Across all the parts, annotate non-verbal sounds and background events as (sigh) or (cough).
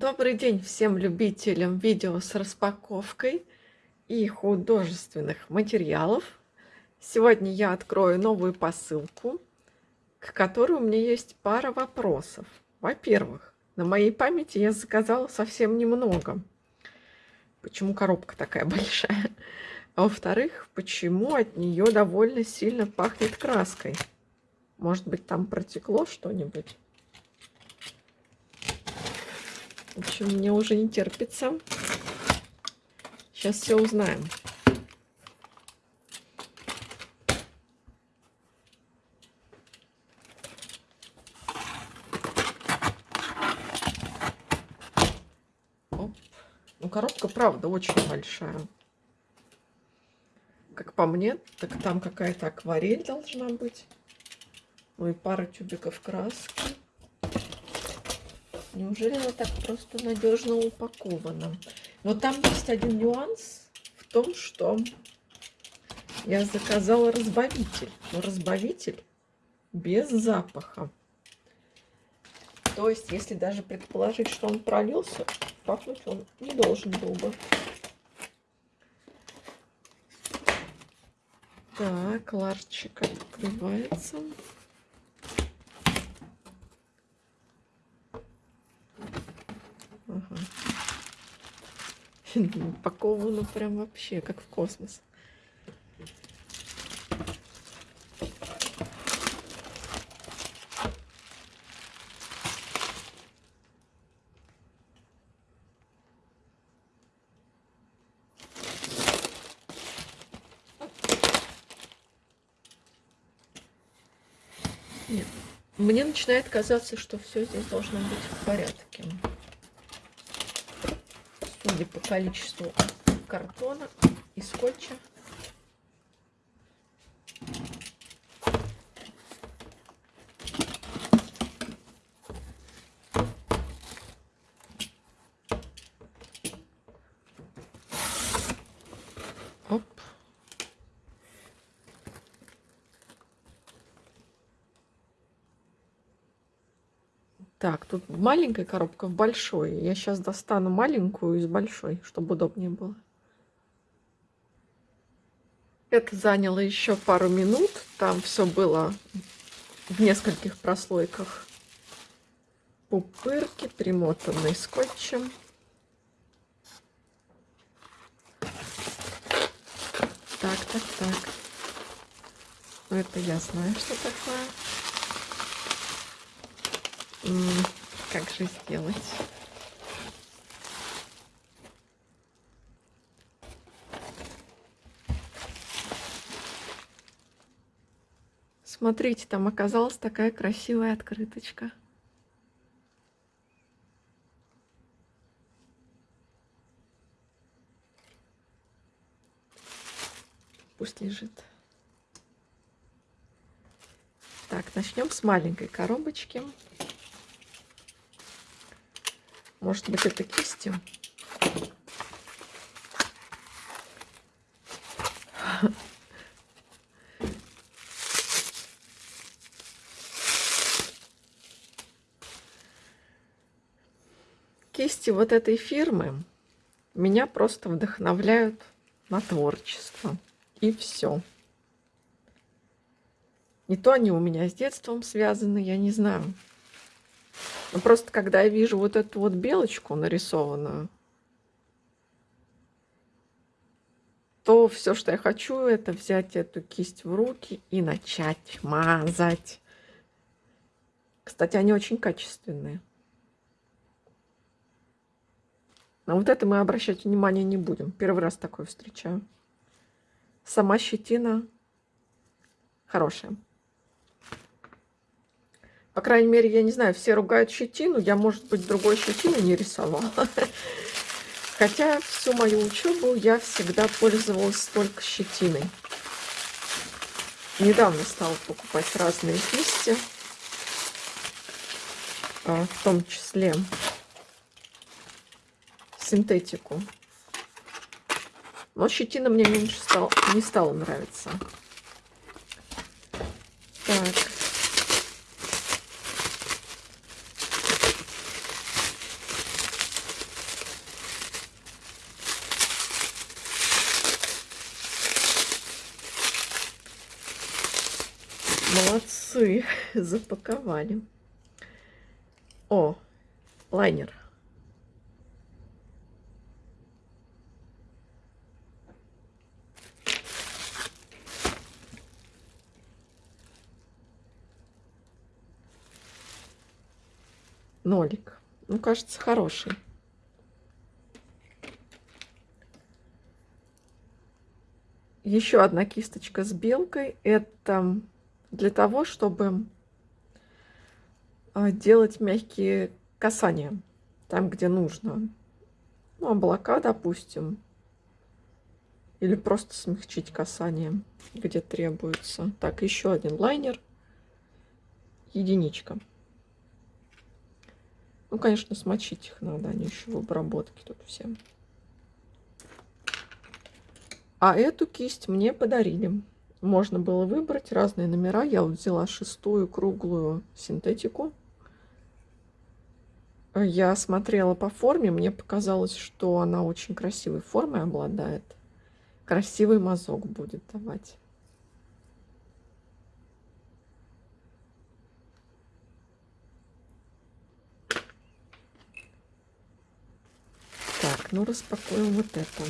Добрый день всем любителям видео с распаковкой и художественных материалов. Сегодня я открою новую посылку, к которой у меня есть пара вопросов. Во-первых, на моей памяти я заказала совсем немного. Почему коробка такая (laughs) большая? А во-вторых, почему от нее довольно сильно пахнет краской? Может быть, там протекло что-нибудь? В общем, мне уже не терпится. Сейчас все узнаем. Ну, коробка, правда, очень большая. Как по мне, так там какая-то акварель должна быть. Ну и пара тюбиков краски. Неужели она так просто надежно упакована? Но там есть один нюанс в том, что я заказала разбавитель. Но разбавитель без запаха. То есть, если даже предположить, что он пролился, пахнуть он не должен был бы. Так, ларчик открывается. (laughs) Упаковано прям вообще, как в космос. Нет. Мне начинает казаться, что все здесь должно быть в порядке судя по количеству картона и скотча. Тут маленькая коробка в большой. Я сейчас достану маленькую из большой, чтобы удобнее было. Это заняло еще пару минут. Там все было в нескольких прослойках. Пупырки, примотанные скотчем. Так, так, так. Ну, это я знаю, что такое. Как же сделать? Смотрите, там оказалась такая красивая открыточка. Пусть лежит. Так, начнем с маленькой коробочки. Может быть, это кистью? Кисти вот этой фирмы меня просто вдохновляют на творчество. И все. Не то они у меня с детством связаны, я не знаю. Но просто когда я вижу вот эту вот белочку нарисованную, то все, что я хочу, это взять эту кисть в руки и начать мазать. Кстати, они очень качественные. На вот это мы обращать внимание не будем. Первый раз такое встречаю. Сама щетина хорошая. По крайней мере, я не знаю, все ругают щетину. Я, может быть, другой щетины не рисовала. (laughs) Хотя всю мою учебу я всегда пользовалась только щетиной. Недавно стала покупать разные кисти. А, в том числе синтетику. Но щетина мне меньше стал, не стала нравиться. Так. Молодцы, (laughs) запаковали. О, лайнер. Нолик. Ну, кажется, хороший. Еще одна кисточка с белкой. Это для того, чтобы а, делать мягкие касания там, где нужно. Ну, облака, допустим. Или просто смягчить касание, где требуется. Так, еще один лайнер. Единичка. Ну, конечно, смочить их надо, они еще в обработке тут все. А эту кисть мне подарили. Можно было выбрать разные номера. Я вот взяла шестую круглую синтетику. Я смотрела по форме, мне показалось, что она очень красивой формой обладает. Красивый мазок будет давать. Так, ну распакуем вот это.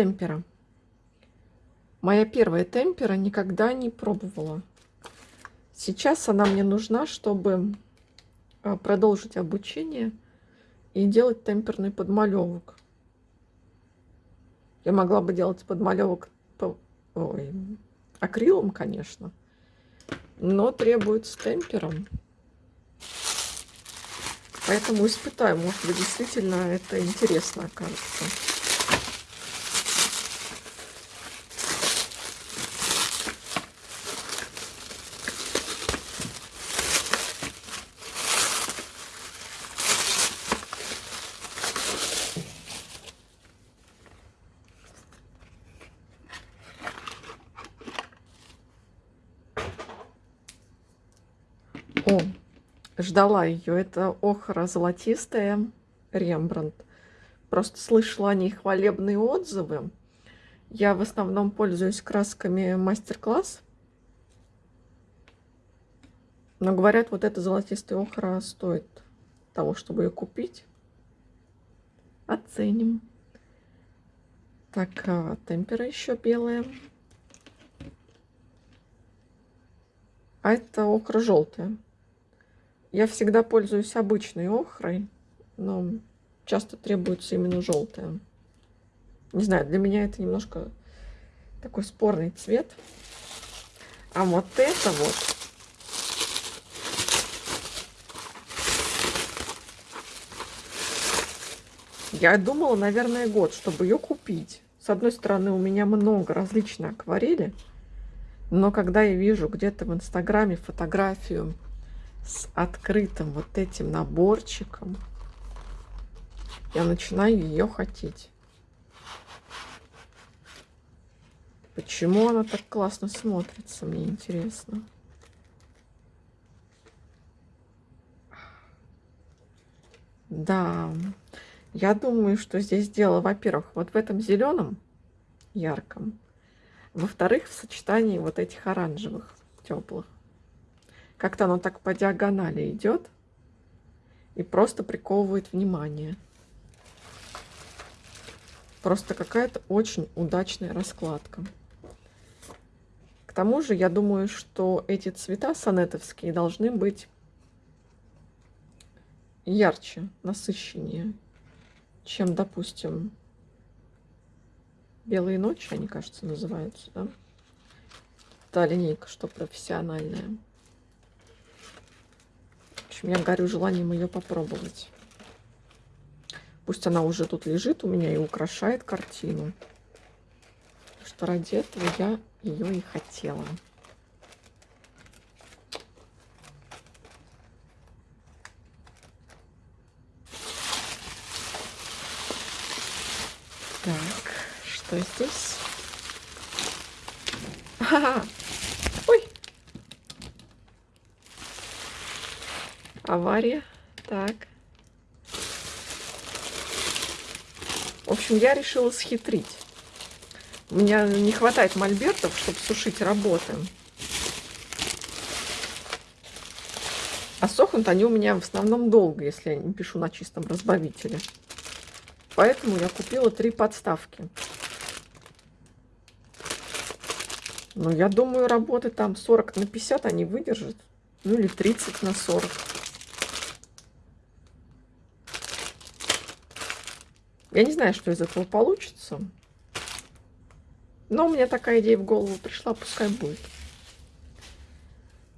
Темпера. Моя первая темпера никогда не пробовала. Сейчас она мне нужна, чтобы а, продолжить обучение и делать темперный подмалевок. Я могла бы делать подмалевок по, ой, акрилом, конечно, но требуется темпером. Поэтому испытаю, может быть, действительно это интересно окажется. О, ждала ее. Это охра золотистая Рембрандт. Просто слышала о ней хвалебные отзывы. Я в основном пользуюсь красками мастер-класс. Но говорят, вот эта золотистая охра стоит того, чтобы ее купить. Оценим. Так, а, темпера еще белая. А это охра желтая. Я всегда пользуюсь обычной охрой, но часто требуется именно желтая. Не знаю, для меня это немножко такой спорный цвет. А вот это вот Я думала, наверное, год, чтобы ее купить. С одной стороны, у меня много различной акварели, но когда я вижу где-то в Инстаграме фотографию с открытым вот этим наборчиком, я начинаю ее хотеть. Почему она так классно смотрится, мне интересно. Да, я думаю, что здесь дело, во-первых, вот в этом зеленом ярком, во-вторых, в сочетании вот этих оранжевых теплых. Как-то оно так по диагонали идет и просто приковывает внимание. Просто какая-то очень удачная раскладка. К тому же, я думаю, что эти цвета сонетовские должны быть ярче, насыщеннее, чем, допустим, белые ночи, они, кажется, называются, да? Та линейка, что профессиональная общем, я горю желанием ее попробовать. Пусть она уже тут лежит у меня и украшает картину. Что ради этого я ее и хотела. Так, что здесь? Ха-ха! Авария. Так. В общем, я решила схитрить. У меня не хватает мольбертов, чтобы сушить работы. А сохнут они у меня в основном долго, если я не пишу на чистом разбавителе. Поэтому я купила три подставки. Ну, я думаю, работы там 40 на 50 они выдержат. Ну, или 30 на 40. Я не знаю, что из этого получится. Но у меня такая идея в голову пришла, пускай будет.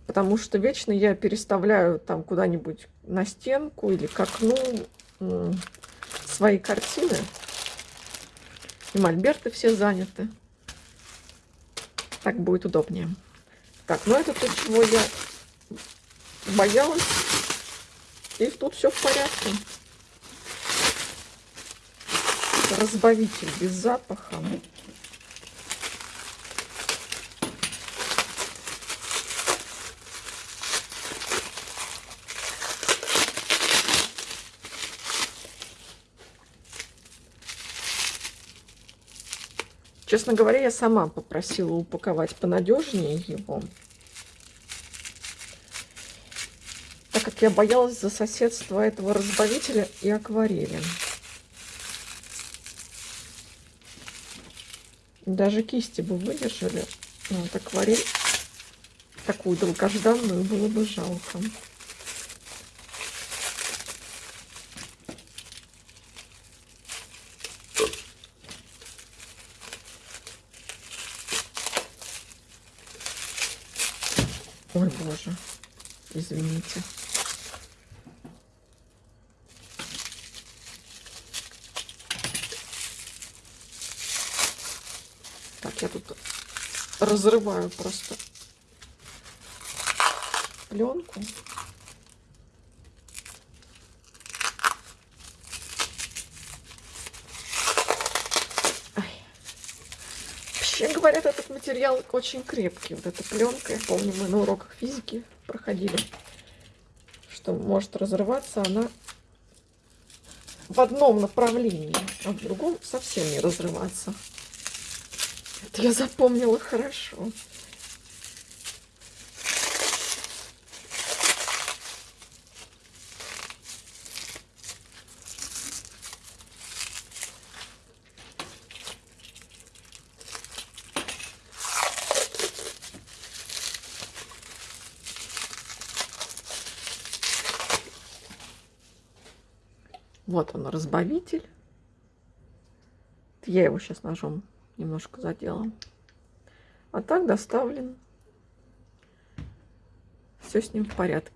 Потому что вечно я переставляю там куда-нибудь на стенку или к окну свои картины. И мольберты все заняты. Так будет удобнее. Так, ну это то, чего я боялась. И тут все в порядке. Разбавитель без запаха. Честно говоря, я сама попросила упаковать понадежнее его. Так как я боялась за соседство этого разбавителя и акварели. Даже кисти бы выдержали. Но вот акварель такую долгожданную было бы жалко. Ой, боже, извините. Тут разрываю просто пленку. Вообще говорят, этот материал очень крепкий. Вот эта пленка, я помню, мы на уроках физики проходили, что может разрываться она в одном направлении, а в другом совсем не разрываться. Это я запомнила хорошо. Вот он, разбавитель. Я его сейчас ножом немножко задела. А так доставлен. Все с ним в порядке.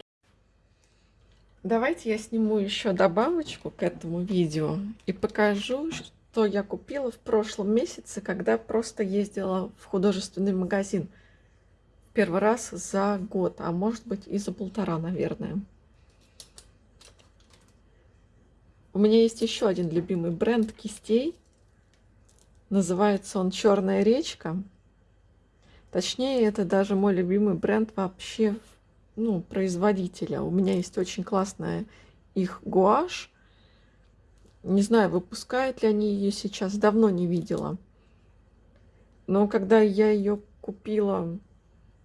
Давайте я сниму еще добавочку к этому видео и покажу, что я купила в прошлом месяце, когда просто ездила в художественный магазин. Первый раз за год, а может быть и за полтора, наверное. У меня есть еще один любимый бренд кистей. Называется он «Черная речка». Точнее, это даже мой любимый бренд вообще, ну, производителя. У меня есть очень классная их гуашь. Не знаю, выпускают ли они ее сейчас, давно не видела. Но когда я ее купила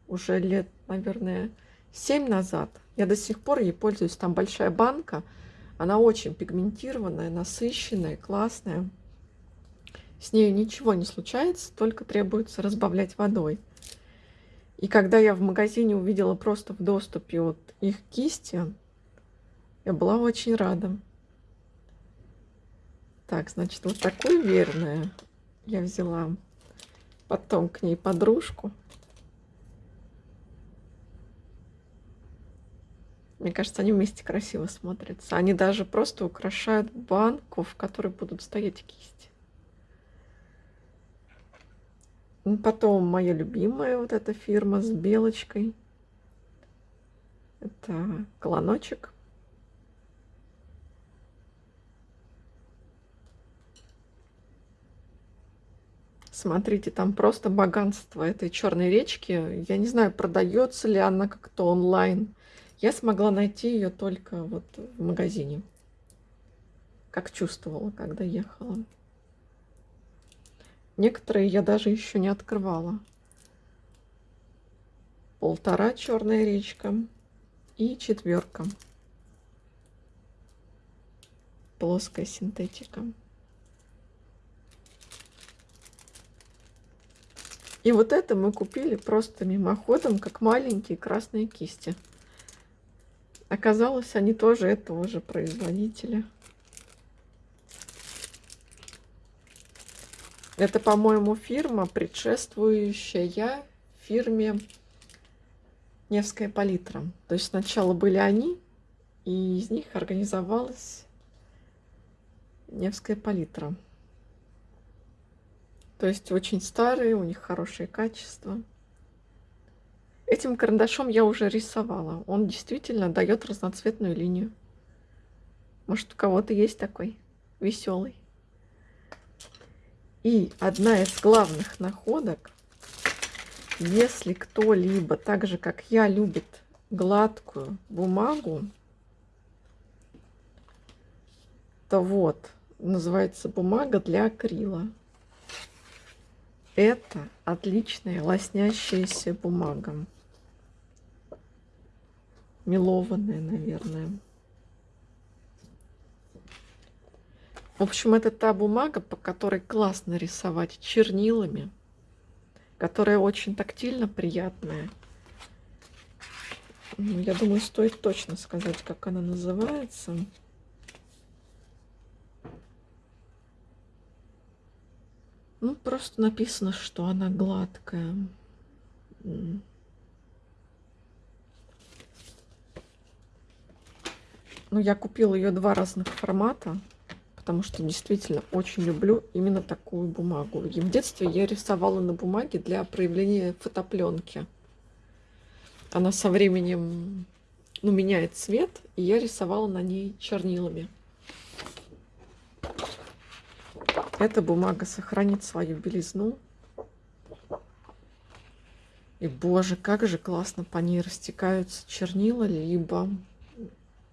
уже лет, наверное, 7 назад, я до сих пор ей пользуюсь. Там большая банка – она очень пигментированная, насыщенная, классная. С ней ничего не случается, только требуется разбавлять водой. И когда я в магазине увидела просто в доступе вот их кисти, я была очень рада. Так, значит, вот такую верную я взяла. Потом к ней подружку. Мне кажется, они вместе красиво смотрятся. Они даже просто украшают банку, в которой будут стоять кисти. Ну, потом моя любимая вот эта фирма с белочкой. Это колоночек. Смотрите, там просто богатство этой черной речки. Я не знаю, продается ли она как-то онлайн. Я смогла найти ее только вот в магазине. Как чувствовала, когда ехала. Некоторые я даже еще не открывала. Полтора черная речка и четверка. Плоская синтетика. И вот это мы купили просто мимоходом, как маленькие красные кисти. Оказалось, они тоже этого же производителя. Это, по-моему, фирма, предшествующая фирме Невская палитра. То есть сначала были они, и из них организовалась Невская палитра. То есть очень старые, у них хорошее качество. Этим карандашом я уже рисовала. Он действительно дает разноцветную линию. Может, у кого-то есть такой веселый. И одна из главных находок, если кто-либо, так же как я, любит гладкую бумагу, то вот, называется бумага для акрила. Это отличная лоснящаяся бумага. Мелованная, наверное. В общем, это та бумага, по которой классно рисовать чернилами, которая очень тактильно приятная. Ну, я думаю, стоит точно сказать, как она называется. Ну, просто написано, что она гладкая. Ну, я купила ее два разных формата, потому что действительно очень люблю именно такую бумагу. И в детстве я рисовала на бумаге для проявления фотопленки. Она со временем ну, меняет цвет, и я рисовала на ней чернилами. Эта бумага сохранит свою белизну. И, боже, как же классно по ней растекаются чернила, либо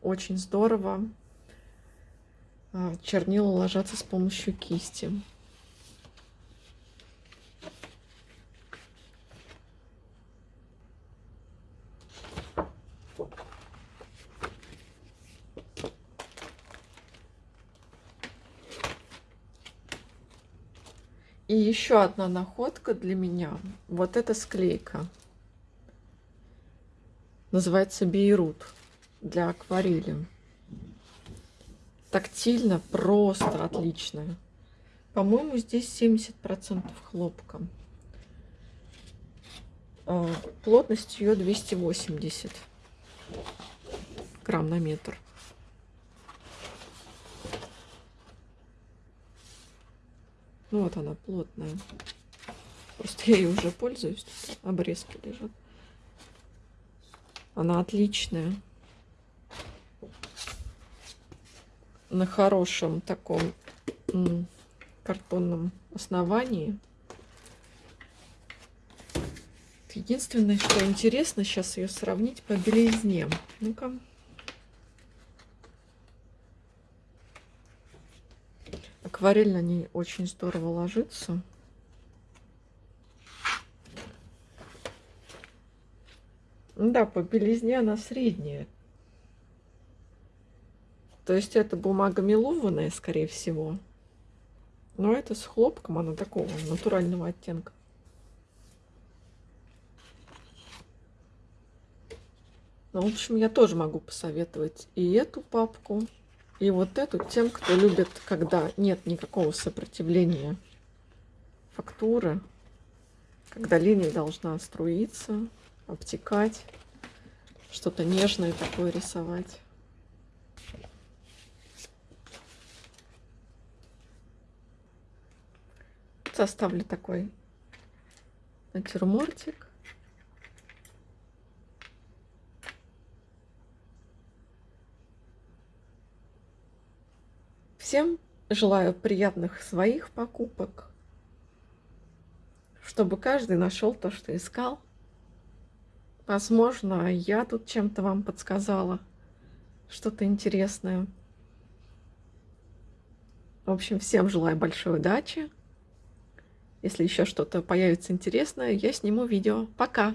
очень здорово чернила ложатся с помощью кисти. И еще одна находка для меня. Вот эта склейка. Называется Бейрут для акварели. Тактильно просто отличная. По-моему, здесь 70% хлопка. А, плотность ее 280 грамм на метр. Ну вот она плотная. Просто я ее уже пользуюсь. Обрезки лежат. Она отличная. На хорошем таком картонном основании. Единственное, что интересно, сейчас ее сравнить по белизне. Ну-ка. Акварель на ней очень здорово ложится. Да, по белизне она средняя. То есть это бумага мелованная, скорее всего. Но это с хлопком, она такого натурального оттенка. Ну, в общем, я тоже могу посоветовать и эту папку, и вот эту тем, кто любит, когда нет никакого сопротивления фактуры, когда линия должна струиться, обтекать, что-то нежное такое рисовать. Составлю такой натюрмортик. Всем желаю приятных своих покупок. чтобы каждый нашел то, что искал. Возможно, я тут чем-то вам подсказала что-то интересное. В общем, всем желаю большой удачи. Если еще что-то появится интересное, я сниму видео. Пока!